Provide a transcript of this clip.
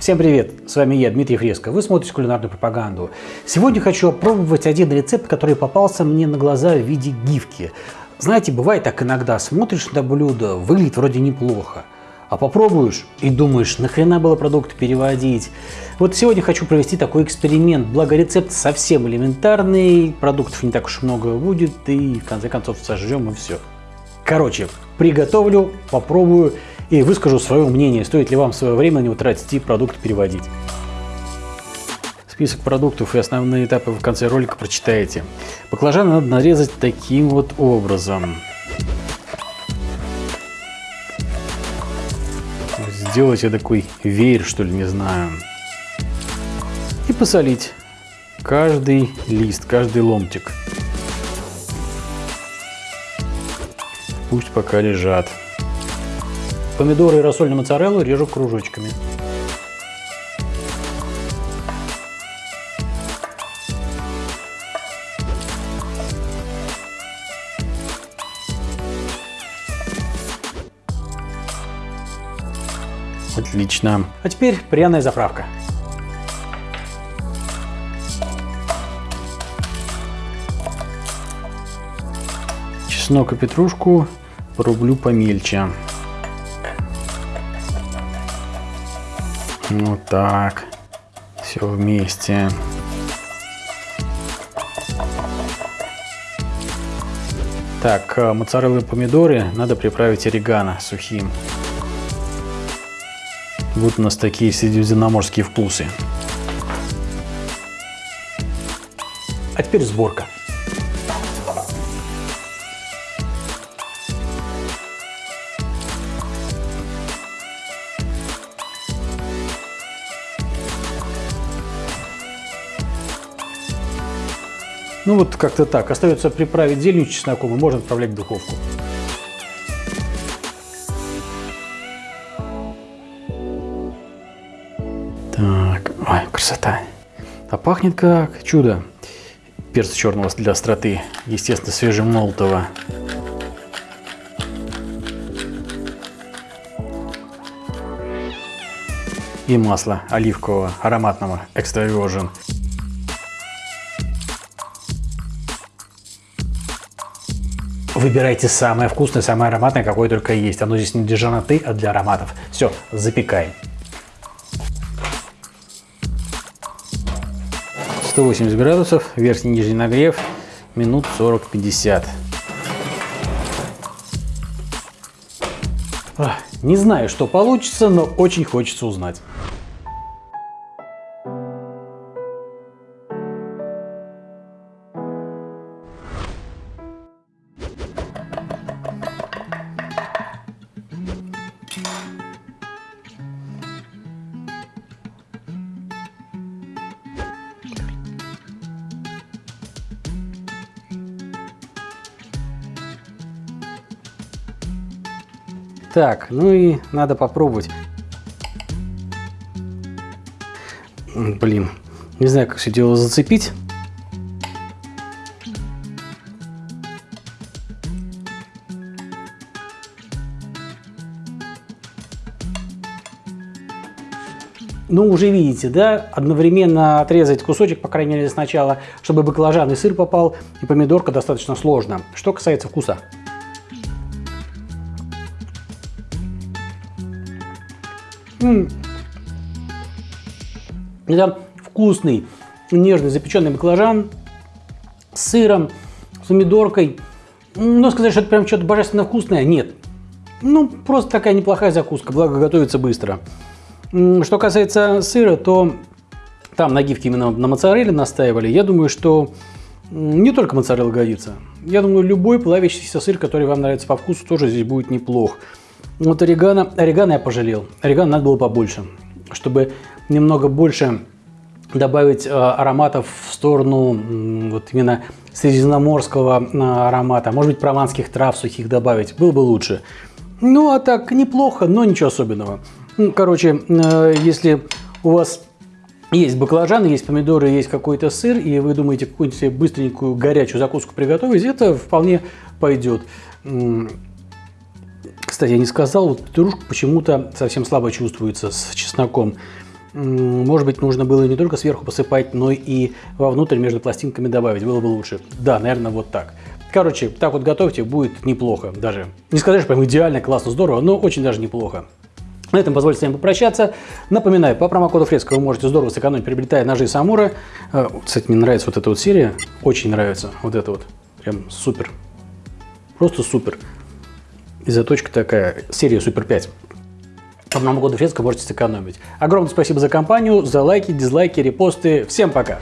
Всем привет! С вами я, Дмитрий Фреско. Вы смотрите кулинарную пропаганду. Сегодня хочу опробовать один рецепт, который попался мне на глаза в виде гифки. Знаете, бывает так иногда, смотришь на блюдо, выглядит вроде неплохо, а попробуешь и думаешь, нахрена было продукт переводить. Вот сегодня хочу провести такой эксперимент, благо рецепт совсем элементарный, продуктов не так уж много будет, и в конце концов сожжем и все. Короче, приготовлю, попробую и выскажу свое мнение, стоит ли вам свое время на него тратить и продукт переводить. Список продуктов и основные этапы в конце ролика прочитаете. Баклажаны надо нарезать таким вот образом. Сделать такой веер, что ли, не знаю. И посолить каждый лист, каждый ломтик. Пусть пока лежат. Помидоры и рассольную моцареллу режу кружочками. Отлично. А теперь пряная заправка. Чеснок и петрушку порублю помельче. Вот так. Все вместе. Так, э, моцареллы и помидоры надо приправить орегано сухим. Вот у нас такие средиземноморские вкусы. А теперь сборка. Ну вот как-то так. Остается приправить зеленью, чесноком и можно отправлять в духовку. Так, ой, красота. А пахнет как чудо. Перца черного для остроты, естественно, свежемолотого. И масло оливкового, ароматного, экстра virgin. Выбирайте самое вкусное, самое ароматное, какое только есть. Оно здесь не для жанаты, а для ароматов. Все, запекаем. 180 градусов, верхний и нижний нагрев, минут 40-50. Не знаю, что получится, но очень хочется узнать. Так, ну и надо попробовать. Блин, не знаю, как все дело зацепить. Ну, уже видите, да, одновременно отрезать кусочек, по крайней мере, сначала, чтобы баклажан и сыр попал, и помидорка достаточно сложно. Что касается вкуса. Это вкусный, нежный запеченный баклажан с сыром, с помидоркой. Но сказать, что это прям что-то божественно вкусное, нет. Ну, просто такая неплохая закуска, благо готовится быстро. Что касается сыра, то там на гифке именно на моцарелле настаивали. Я думаю, что не только моцарелла годится. Я думаю, любой плавящийся сыр, который вам нравится по вкусу, тоже здесь будет неплох. Вот орегано, орегано я пожалел. Орегано надо было побольше, чтобы немного больше добавить э, ароматов в сторону вот именно средиземноморского э, аромата. Может быть, прованских трав сухих добавить. Было бы лучше. Ну, а так, неплохо, но ничего особенного. Ну, короче, э, если у вас есть баклажаны, есть помидоры, есть какой-то сыр, и вы думаете какую-нибудь быстренькую горячую закуску приготовить, это вполне пойдет. Кстати, я не сказал, вот петрушка почему-то совсем слабо чувствуется с чесноком. Может быть, нужно было не только сверху посыпать, но и вовнутрь между пластинками добавить. Было бы лучше. Да, наверное, вот так. Короче, так вот готовьте, будет неплохо даже. Не сказать, что прям идеально, классно, здорово, но очень даже неплохо. На этом позвольте с вами попрощаться. Напоминаю, по промокоду Фреско вы можете здорово сэкономить, приобретая ножи Самура. Кстати, мне нравится вот эта вот серия. Очень нравится вот это вот. Прям супер. Просто супер. И заточка такая. Серия Супер 5. По Новому году Фреско можете сэкономить. Огромное спасибо за компанию, за лайки, дизлайки, репосты. Всем пока!